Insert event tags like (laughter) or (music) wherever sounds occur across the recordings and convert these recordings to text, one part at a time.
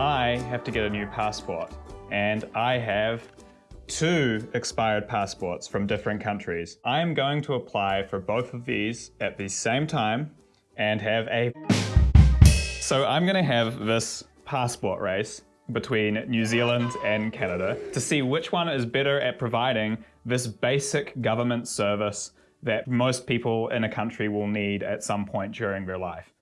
I have to get a new passport and I have two expired passports from different countries. I am going to apply for both of these at the same time and have a... So I'm gonna have this passport race between New Zealand and Canada to see which one is better at providing this basic government service that most people in a country will need at some point during their life.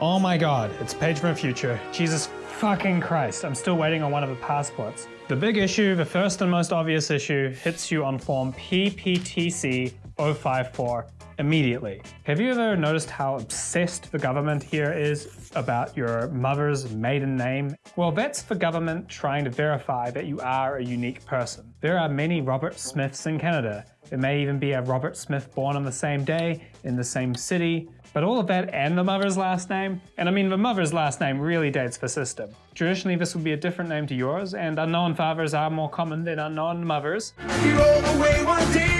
Oh my god, it's Paige from the future. Jesus fucking Christ, I'm still waiting on one of the passports. The big issue, the first and most obvious issue, hits you on form PPTC 054 immediately. Have you ever noticed how obsessed the government here is about your mother's maiden name? Well, that's the government trying to verify that you are a unique person. There are many Robert Smiths in Canada. There may even be a Robert Smith born on the same day, in the same city, but all of that and the mother's last name, and I mean the mother's last name really dates the system. Traditionally this would be a different name to yours, and unknown fathers are more common than unknown mothers. Day,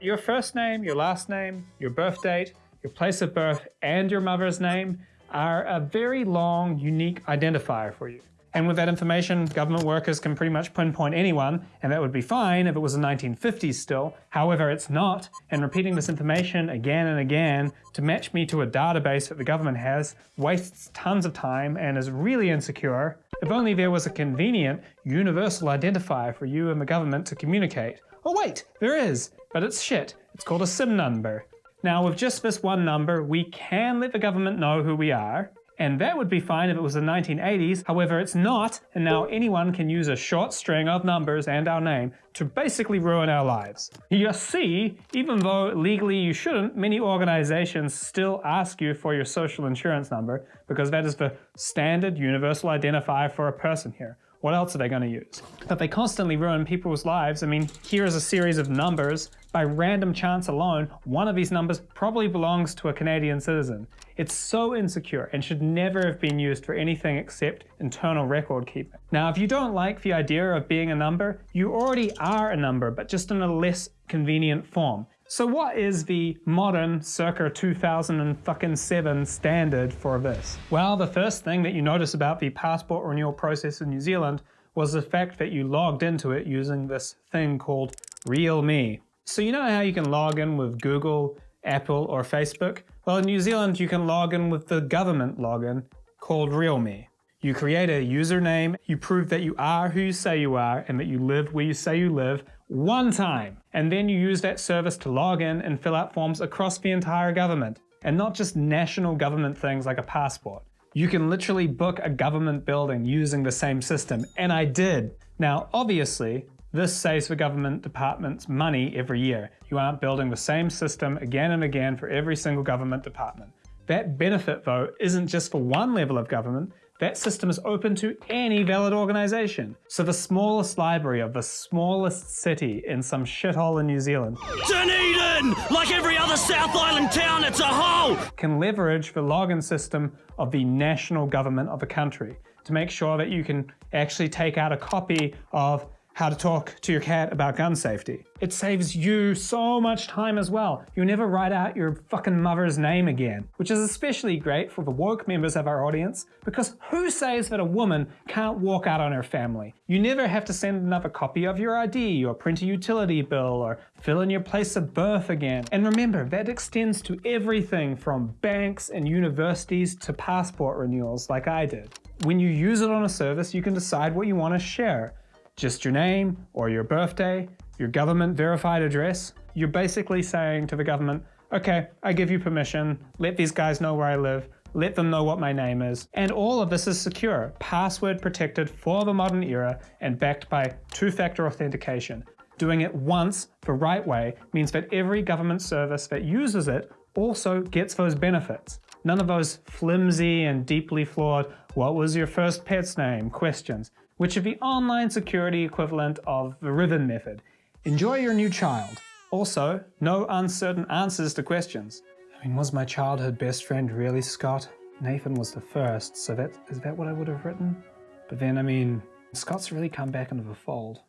your first name, your last name, your birth date, your place of birth, and your mother's name are a very long, unique identifier for you. And with that information, government workers can pretty much pinpoint anyone, and that would be fine if it was the 1950s still. However, it's not, and repeating this information again and again to match me to a database that the government has wastes tons of time and is really insecure. If only there was a convenient, universal identifier for you and the government to communicate. Oh wait, there is, but it's shit. It's called a SIN number. Now with just this one number, we can let the government know who we are, and that would be fine if it was the 1980s. However, it's not, and now anyone can use a short string of numbers and our name to basically ruin our lives. You see, even though legally you shouldn't, many organizations still ask you for your social insurance number because that is the standard universal identifier for a person here. What else are they going to use? But they constantly ruin people's lives. I mean, here is a series of numbers. By random chance alone, one of these numbers probably belongs to a Canadian citizen. It's so insecure and should never have been used for anything except internal record keeping. Now, if you don't like the idea of being a number, you already are a number, but just in a less convenient form. So what is the modern circa 2007 standard for this? Well, the first thing that you notice about the passport renewal process in New Zealand was the fact that you logged into it using this thing called RealMe. So you know how you can log in with Google, Apple, or Facebook? Well, in New Zealand, you can log in with the government login called RealMe. You create a username, you prove that you are who you say you are and that you live where you say you live one time. And then you use that service to log in and fill out forms across the entire government. And not just national government things like a passport. You can literally book a government building using the same system, and I did. Now, obviously, this saves the government departments money every year. You aren't building the same system again and again for every single government department. That benefit, though, isn't just for one level of government, that system is open to any valid organization. So the smallest library of the smallest city in some shithole in New Zealand Dunedin! Like every other South Island town, it's a hole! Can leverage the login system of the national government of a country to make sure that you can actually take out a copy of how to talk to your cat about gun safety. It saves you so much time as well. You never write out your fucking mother's name again, which is especially great for the woke members of our audience because who says that a woman can't walk out on her family? You never have to send another copy of your ID or print a utility bill or fill in your place of birth again. And remember, that extends to everything from banks and universities to passport renewals like I did. When you use it on a service, you can decide what you want to share just your name or your birthday, your government verified address, you're basically saying to the government, okay, I give you permission, let these guys know where I live, let them know what my name is. And all of this is secure, password protected for the modern era and backed by two-factor authentication. Doing it once the right way means that every government service that uses it also gets those benefits. None of those flimsy and deeply flawed, what was your first pet's name questions which is the online security equivalent of the ribbon method. Enjoy your new child. Also, no uncertain answers to questions. I mean, was my childhood best friend really Scott? Nathan was the first, so that is that what I would have written? But then, I mean, Scott's really come back into the fold.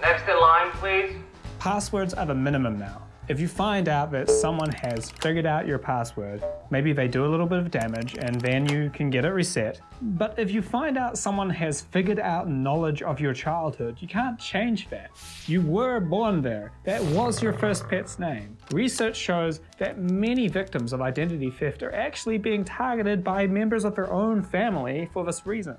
Next in line, please. Passwords are the minimum now. If you find out that someone has figured out your password, maybe they do a little bit of damage and then you can get it reset. But if you find out someone has figured out knowledge of your childhood, you can't change that. You were born there. That was your first pet's name. Research shows that many victims of identity theft are actually being targeted by members of their own family for this reason.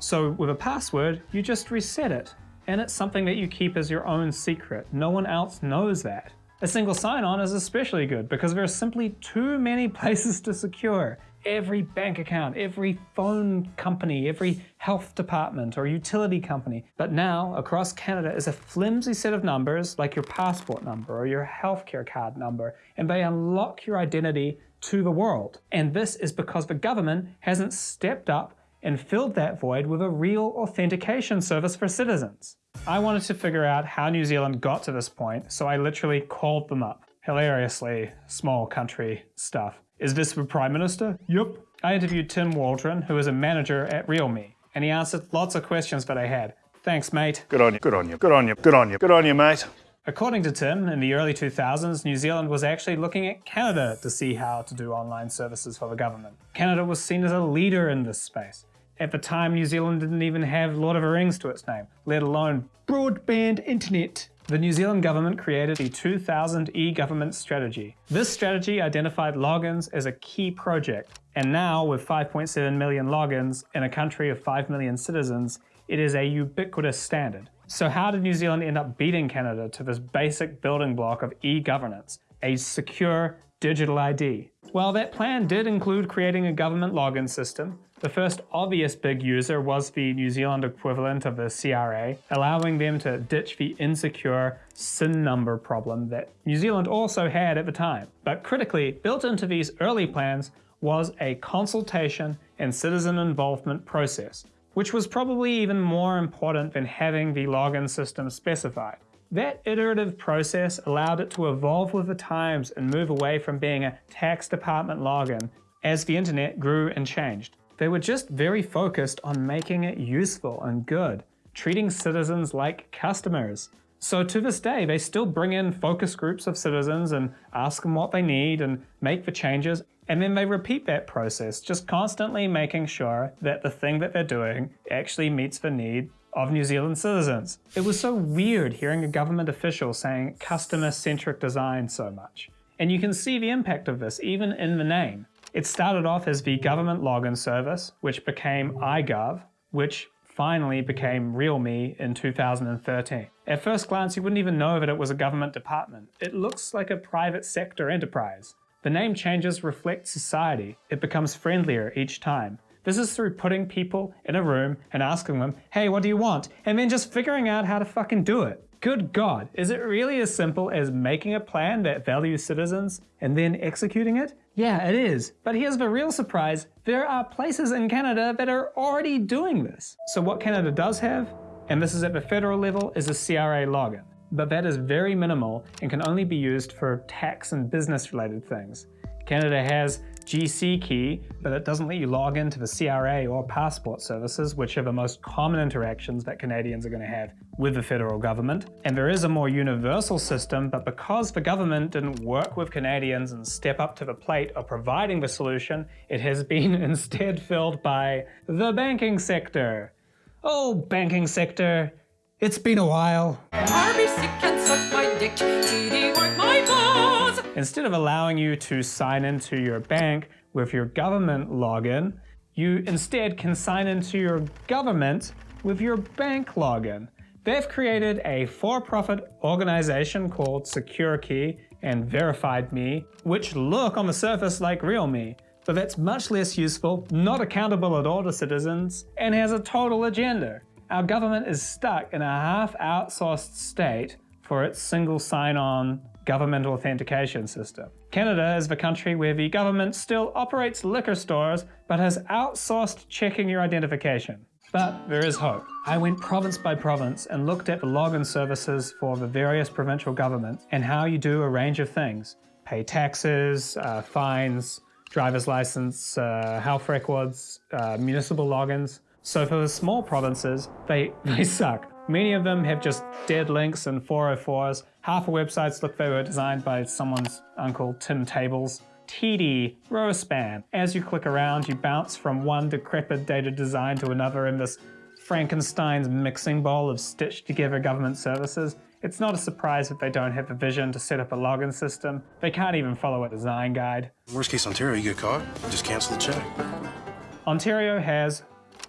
So with a password, you just reset it. And it's something that you keep as your own secret. No one else knows that. A single sign-on is especially good because there are simply too many (laughs) places to secure. Every bank account, every phone company, every health department or utility company. But now, across Canada is a flimsy set of numbers like your passport number or your healthcare card number, and they unlock your identity to the world. And this is because the government hasn't stepped up and filled that void with a real authentication service for citizens. I wanted to figure out how New Zealand got to this point, so I literally called them up. Hilariously, small country stuff. Is this the Prime Minister? Yup. I interviewed Tim Waldron, who is a manager at RealMe, and he answered lots of questions that I had. Thanks, mate. Good on you, good on you, good on you, good on you, good on you, mate. According to Tim, in the early 2000s, New Zealand was actually looking at Canada to see how to do online services for the government. Canada was seen as a leader in this space. At the time, New Zealand didn't even have Lord of the Rings to its name, let alone broadband internet. The New Zealand government created the 2000 e-government strategy. This strategy identified logins as a key project, and now with 5.7 million logins in a country of 5 million citizens, it is a ubiquitous standard. So how did New Zealand end up beating Canada to this basic building block of e-governance, a secure digital ID? Well, that plan did include creating a government login system, the first obvious big user was the New Zealand equivalent of the CRA, allowing them to ditch the insecure SIN number problem that New Zealand also had at the time. But critically, built into these early plans was a consultation and citizen involvement process, which was probably even more important than having the login system specified. That iterative process allowed it to evolve with the times and move away from being a tax department login as the internet grew and changed. They were just very focused on making it useful and good, treating citizens like customers. So to this day, they still bring in focus groups of citizens and ask them what they need and make the changes. And then they repeat that process, just constantly making sure that the thing that they're doing actually meets the need of New Zealand citizens. It was so weird hearing a government official saying customer-centric design so much. And you can see the impact of this even in the name. It started off as the government login service, which became iGov, which finally became RealMe in 2013. At first glance, you wouldn't even know that it was a government department. It looks like a private sector enterprise. The name changes reflect society. It becomes friendlier each time. This is through putting people in a room and asking them, hey, what do you want? And then just figuring out how to fucking do it. Good God, is it really as simple as making a plan that values citizens and then executing it? Yeah, it is. But here's the real surprise. There are places in Canada that are already doing this. So what Canada does have, and this is at the federal level, is a CRA login. But that is very minimal and can only be used for tax and business related things. Canada has GCKey, but it doesn't let you log into the CRA or passport services, which are the most common interactions that Canadians are going to have with the federal government. And there is a more universal system, but because the government didn't work with Canadians and step up to the plate of providing the solution, it has been (laughs) instead filled by the banking sector. Oh, banking sector, it's been a while. Instead of allowing you to sign into your bank with your government login, you instead can sign into your government with your bank login. They've created a for-profit organization called SecureKey and VerifiedMe, which look on the surface like RealMe, but that's much less useful, not accountable at all to citizens, and has a total agenda. Our government is stuck in a half-outsourced state for its single sign-on government authentication system. Canada is the country where the government still operates liquor stores but has outsourced checking your identification. But there is hope. I went province by province and looked at the login services for the various provincial governments and how you do a range of things. Pay taxes, uh, fines, driver's license, uh, health records, uh, municipal logins. So for the small provinces, they, (laughs) they suck. Many of them have just dead links and 404s. Half of websites look they were designed by someone's uncle Tim Tables. TD, rowspan. As you click around, you bounce from one decrepit dated design to another in this Frankenstein's mixing bowl of stitched together government services. It's not a surprise that they don't have a vision to set up a login system. They can't even follow a design guide. Worst case Ontario, you get caught, just cancel the check. Ontario has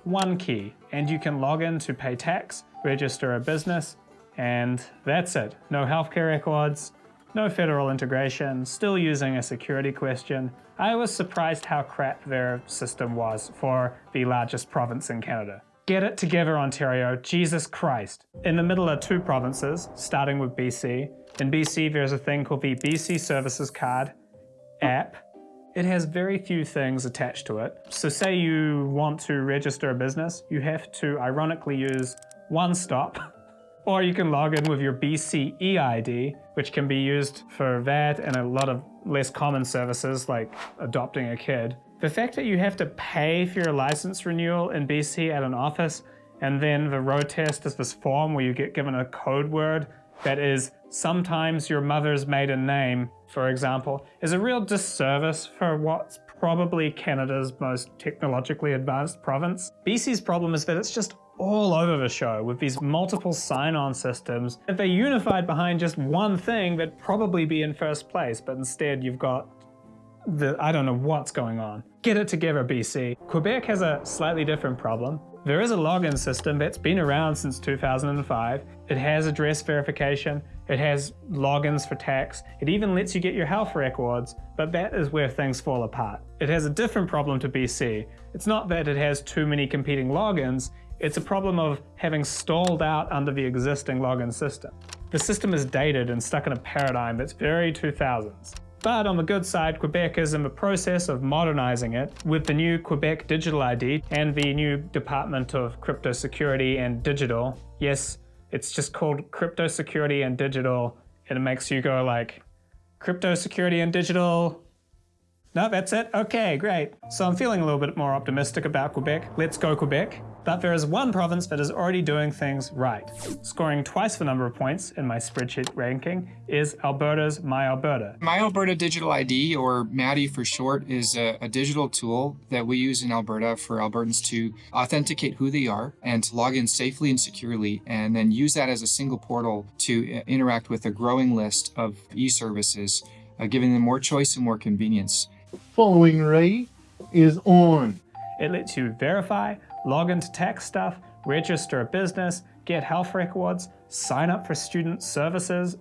one key, and you can log in to pay tax, register a business, and that's it. No healthcare records, no federal integration, still using a security question. I was surprised how crap their system was for the largest province in Canada. Get it together, Ontario, Jesus Christ. In the middle are two provinces, starting with BC. In BC, there's a thing called the BC Services Card app. It has very few things attached to it. So say you want to register a business, you have to ironically use one stop, (laughs) or you can log in with your BCeID, which can be used for that and a lot of less common services like adopting a kid. The fact that you have to pay for your license renewal in BC at an office, and then the road test is this form where you get given a code word that is sometimes your mother's maiden name, for example, is a real disservice for what's probably Canada's most technologically advanced province. BC's problem is that it's just all over the show with these multiple sign-on systems. If they unified behind just one thing, they'd probably be in first place, but instead you've got the, I don't know what's going on. Get it together, BC. Quebec has a slightly different problem. There is a login system that's been around since 2005. It has address verification. It has logins for tax. It even lets you get your health records, but that is where things fall apart. It has a different problem to BC. It's not that it has too many competing logins, it's a problem of having stalled out under the existing login system. The system is dated and stuck in a paradigm that's very 2000s. But on the good side, Quebec is in the process of modernizing it with the new Quebec Digital ID and the new Department of Crypto Security and Digital. Yes, it's just called Crypto Security and Digital, and it makes you go like, Crypto Security and Digital. No, that's it? Okay, great. So I'm feeling a little bit more optimistic about Quebec. Let's go Quebec. But there is one province that is already doing things right. Scoring twice the number of points in my spreadsheet ranking is Alberta's My Alberta. My Alberta Digital ID, or MADI for short, is a, a, digital tool that we use in Alberta for Albertans to authenticate who they are and to log in safely and securely, and then use that as a single portal to uh, interact with a growing list of e-services, uh, giving them more choice and more convenience. Following rate is on. It lets you verify, log into tax stuff, register a business, get health records, sign up for student services.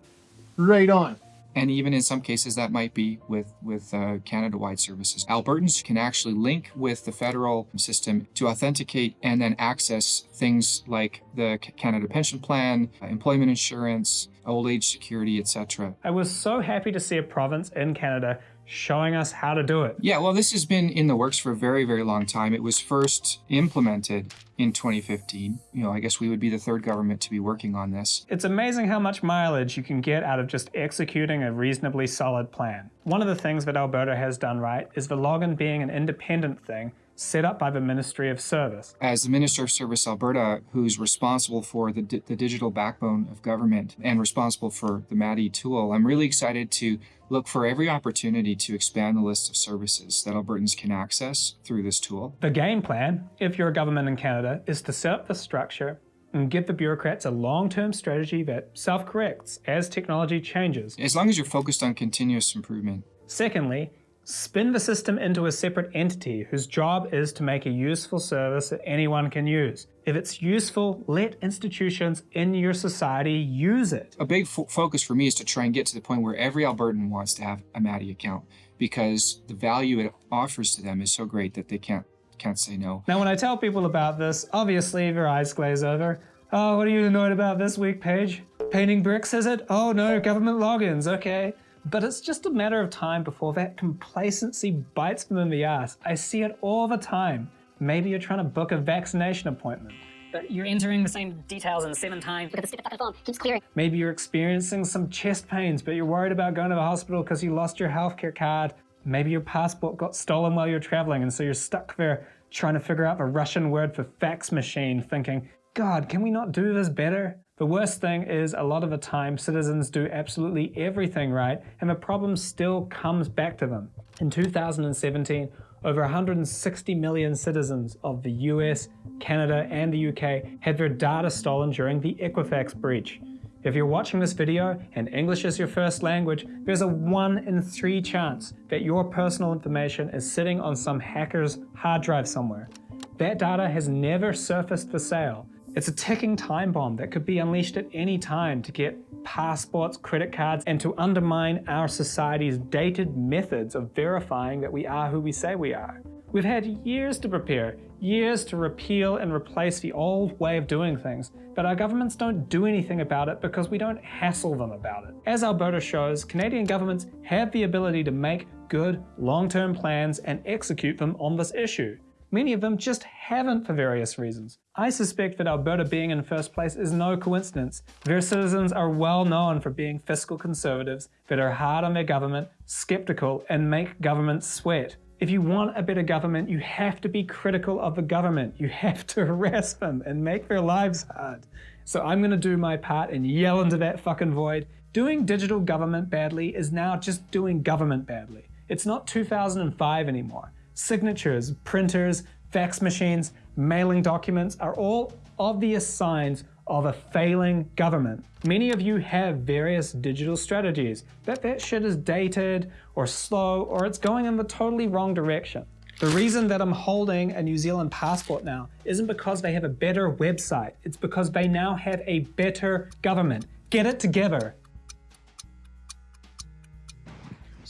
Right on. And even in some cases, that might be with, with uh, Canada-wide services. Albertans can actually link with the federal system to authenticate and then access things like the Canada Pension Plan, uh, employment insurance, old age security, etc. I was so happy to see a province in Canada showing us how to do it. Yeah, well, this has been in the works for a very, very long time. It was first implemented in 2015. You know, I guess we would be the third government to be working on this. It's amazing how much mileage you can get out of just executing a reasonably solid plan. One of the things that Alberta has done right is the login being an independent thing set up by the Ministry of Service. As the Minister of Service Alberta, who's responsible for the, di the digital backbone of government and responsible for the MADI tool, I'm really excited to look for every opportunity to expand the list of services that Albertans can access through this tool. The game plan, if you're a government in Canada, is to set up the structure and give the bureaucrats a long-term strategy that self-corrects as technology changes. As long as you're focused on continuous improvement. Secondly, Spin the system into a separate entity whose job is to make a useful service that anyone can use. If it's useful, let institutions in your society use it. A big fo focus for me is to try and get to the point where every Albertan wants to have a MADI account because the value it offers to them is so great that they can't can't say no. Now when I tell people about this, obviously their eyes glaze over. Oh, what are you annoyed about this week, Paige? Painting bricks, is it? Oh no, government logins, okay. But it's just a matter of time before that complacency bites them in the ass. I see it all the time. Maybe you're trying to book a vaccination appointment. But you're entering the same details in seven times. Look at the phone. Keeps clearing. Maybe you're experiencing some chest pains, but you're worried about going to the hospital because you lost your healthcare card. Maybe your passport got stolen while you're traveling, and so you're stuck there trying to figure out the Russian word for fax machine, thinking, God, can we not do this better? The worst thing is a lot of the time citizens do absolutely everything right and the problem still comes back to them. In 2017, over 160 million citizens of the US, Canada, and the UK had their data stolen during the Equifax breach. If you're watching this video and English is your first language, there's a 1 in 3 chance that your personal information is sitting on some hacker's hard drive somewhere. That data has never surfaced for sale. It's a ticking time bomb that could be unleashed at any time to get passports, credit cards, and to undermine our society's dated methods of verifying that we are who we say we are. We've had years to prepare, years to repeal and replace the old way of doing things, but our governments don't do anything about it because we don't hassle them about it. As Alberta shows, Canadian governments have the ability to make good, long-term plans and execute them on this issue. Many of them just haven't for various reasons. I suspect that Alberta being in first place is no coincidence. Their citizens are well known for being fiscal conservatives that are hard on their government, skeptical, and make government sweat. If you want a better government, you have to be critical of the government. You have to (laughs) harass them and make their lives hard. So I'm gonna do my part and yell into that fucking void. Doing digital government badly is now just doing government badly. It's not 2005 anymore. Signatures, printers, fax machines, mailing documents are all obvious signs of a failing government. Many of you have various digital strategies, but that shit is dated or slow or it's going in the totally wrong direction. The reason that I'm holding a New Zealand passport now isn't because they have a better website, it's because they now have a better government. Get it together.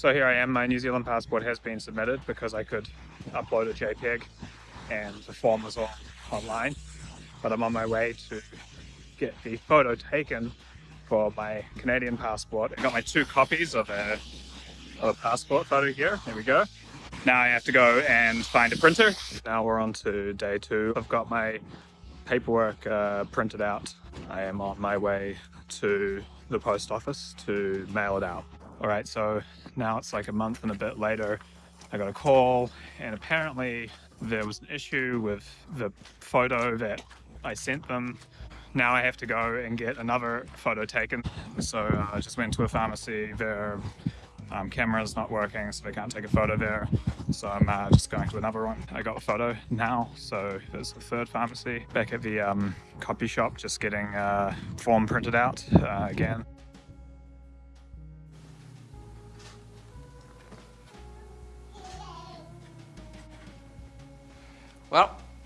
So here I am, my New Zealand passport has been submitted because I could upload a JPEG and the form was all online. But I'm on my way to get the photo taken for my Canadian passport. I got my two copies of a, of a passport photo here. There we go. Now I have to go and find a printer. Now we're on to day two. I've got my paperwork uh, printed out. I am on my way to the post office to mail it out. All right, so now it's like a month and a bit later. I got a call and apparently there was an issue with the photo that I sent them. Now I have to go and get another photo taken. So uh, I just went to a pharmacy. Their um, camera's not working, so they can't take a photo there. So I'm uh, just going to another one. I got a photo now, so there's the third pharmacy. Back at the um, copy shop, just getting uh, form printed out uh, again.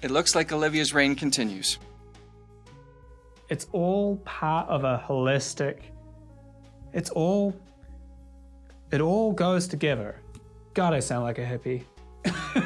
It looks like Olivia's reign continues. It's all part of a holistic, it's all, it all goes together. God, I sound like a hippie. (laughs)